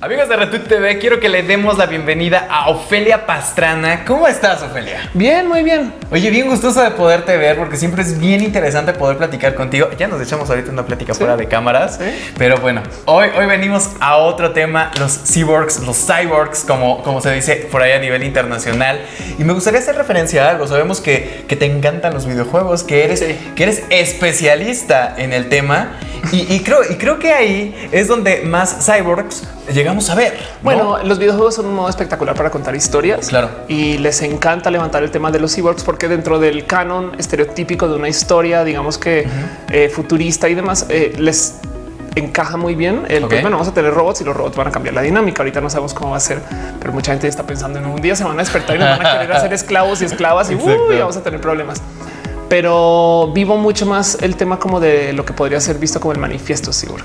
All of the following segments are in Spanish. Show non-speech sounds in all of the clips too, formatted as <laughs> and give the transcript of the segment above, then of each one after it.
Amigos de Retweet TV, quiero que le demos la bienvenida a Ofelia Pastrana. ¿Cómo estás, Ofelia? Bien, muy bien. Oye, bien gustoso de poderte ver porque siempre es bien interesante poder platicar contigo. Ya nos echamos ahorita una plática fuera de cámaras, pero bueno, hoy, hoy venimos a otro tema, los cyborgs, los cyborgs, como, como se dice por ahí a nivel internacional. Y me gustaría hacer referencia a algo. Sabemos que, que te encantan los videojuegos, que eres, que eres especialista en el tema. Y, y, creo, y creo que ahí es donde más cyborgs llegamos a ver. Bueno, los videojuegos son un modo espectacular para contar historias. Claro. Y les encanta levantar el tema de los cyborgs porque dentro del canon estereotípico de una historia, digamos que eh, futurista y demás, eh, les encaja muy bien el okay. bueno, vamos a tener robots y los robots van a cambiar la dinámica. Ahorita no sabemos cómo va a ser, pero mucha gente está pensando en un día se van a despertar y nos van a querer <laughs> hacer esclavos y esclavas y, uy, vamos a tener problemas pero vivo mucho más el tema como de lo que podría ser visto como el manifiesto cyborg.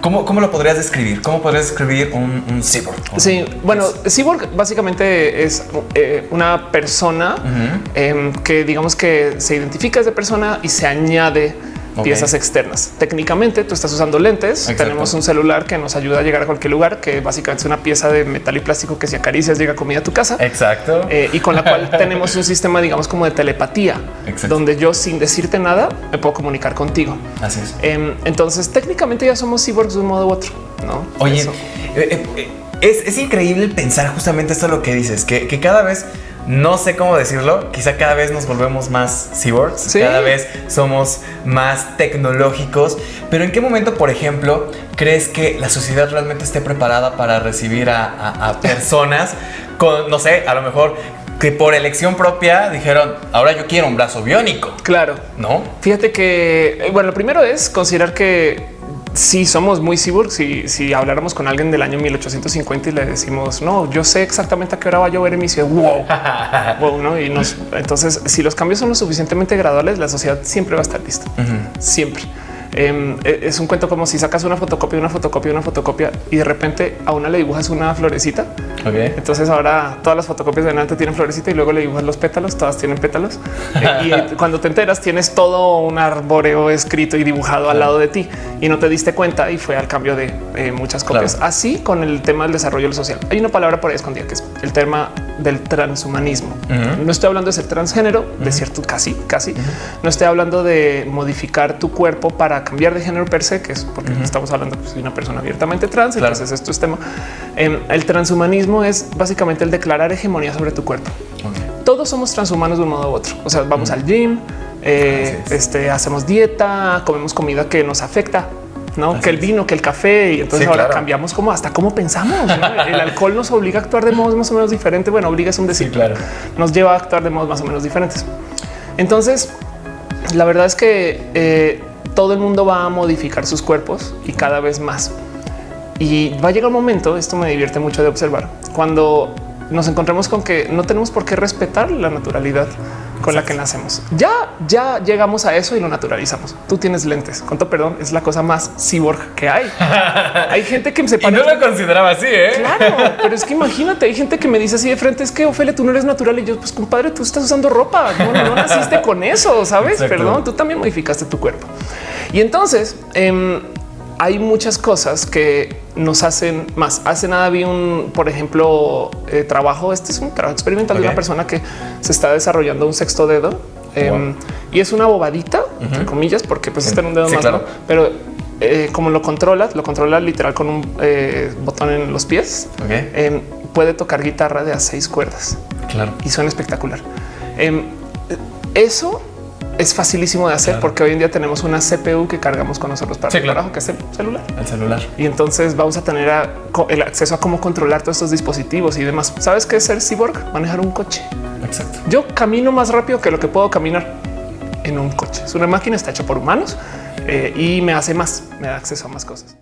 ¿Cómo, ¿Cómo, lo podrías describir? ¿Cómo podrías describir un, un cyborg? Sí, bueno, cyborg básicamente es eh, una persona uh -huh. eh, que digamos que se identifica desde persona y se añade Okay. piezas externas. Técnicamente tú estás usando lentes. Exacto. Tenemos un celular que nos ayuda a llegar a cualquier lugar, que básicamente es una pieza de metal y plástico que si acaricias llega comida a tu casa. Exacto. Eh, y con la cual <laughs> tenemos un sistema, digamos, como de telepatía, Exacto. donde yo sin decirte nada me puedo comunicar contigo. Así es. Eh, entonces técnicamente ya somos cyborgs de un modo u otro. No, oye, eh, es, es, increíble pensar justamente esto lo que dices, que, que cada vez no sé cómo decirlo, quizá cada vez nos volvemos más cyborgs, ¿Sí? cada vez somos más tecnológicos, pero ¿en qué momento, por ejemplo, crees que la sociedad realmente esté preparada para recibir a, a, a <laughs> personas con, no sé, a lo mejor que por elección propia dijeron, ahora yo quiero un brazo biónico? Claro. ¿No? Fíjate que, bueno, lo primero es considerar que si somos muy cyborgs, si, si habláramos con alguien del año 1850 y le decimos, no, yo sé exactamente a qué hora va a llover en mi ciudad, wow, <laughs> wow ¿no? Y nos, entonces, si los cambios son lo suficientemente graduales, la sociedad siempre va a estar lista, uh -huh. siempre. Eh, es un cuento como si sacas una fotocopia, una fotocopia, una fotocopia y de repente a una le dibujas una florecita. Okay. Entonces ahora todas las fotocopias de adelante tienen florecita y luego le dibujas los pétalos, todas tienen pétalos. <laughs> eh, y cuando te enteras tienes todo un arboreo escrito y dibujado al lado de ti y no te diste cuenta y fue al cambio de eh, muchas copias. Claro. Así con el tema del desarrollo social. Hay una palabra por ahí escondida que es el tema del transhumanismo. Uh -huh. No estoy hablando de ser transgénero, uh -huh. de cierto casi, casi. Uh -huh. No estoy hablando de modificar tu cuerpo para cambiar de género per se, que es porque estamos hablando pues, de una persona abiertamente trans. Claro. Entonces esto es tema. Eh, el transhumanismo es básicamente el declarar hegemonía sobre tu cuerpo. Todos somos transhumanos de un modo u otro. O sea, vamos al gym, eh, este, hacemos dieta, comemos comida que nos afecta no Así que el vino, que el café. Y entonces sí, ahora claro. cambiamos como hasta cómo pensamos. ¿no? el alcohol nos obliga a actuar de modos más o menos diferentes. Bueno, obliga es un decir, sí, claro. nos lleva a actuar de modos más o menos diferentes. Entonces, la verdad es que eh, todo el mundo va a modificar sus cuerpos y cada vez más. Y va a llegar un momento, esto me divierte mucho de observar, cuando nos encontremos con que no tenemos por qué respetar la naturalidad con la que nacemos. Ya, ya llegamos a eso y lo naturalizamos. Tú tienes lentes. Con todo perdón, es la cosa más cyborg que hay. <laughs> hay gente que se y no lo consideraba así, ¿eh? Claro, pero es que imagínate, hay gente que me dice así de frente, es que Ophelia, tú no eres natural. Y yo, pues compadre, tú estás usando ropa. No, no naciste con eso, ¿sabes? Exacto. Perdón, tú también modificaste tu cuerpo. Y entonces, eh, hay muchas cosas que nos hacen más. Hace nada vi un, por ejemplo, eh, trabajo. Este es un trabajo experimental okay. de una persona que se está desarrollando un sexto dedo eh, wow. y es una bobadita, uh -huh. entre comillas, porque pues está en un dedo sí, más, claro. ¿no? pero eh, como lo controlas, lo controla literal con un eh, botón en los pies. Okay. Em, puede tocar guitarra de a seis cuerdas. Claro. Y suena espectacular. Em, eso es facilísimo de hacer claro. porque hoy en día tenemos una CPU que cargamos con nosotros para sí, el claro. trabajo, que es el celular. El celular. Y entonces vamos a tener a, el acceso a cómo controlar todos estos dispositivos y demás. ¿Sabes qué es ser cyborg? Manejar un coche. Exacto. Yo camino más rápido que lo que puedo caminar en un coche. Es una máquina, está hecha por humanos eh, y me hace más, me da acceso a más cosas.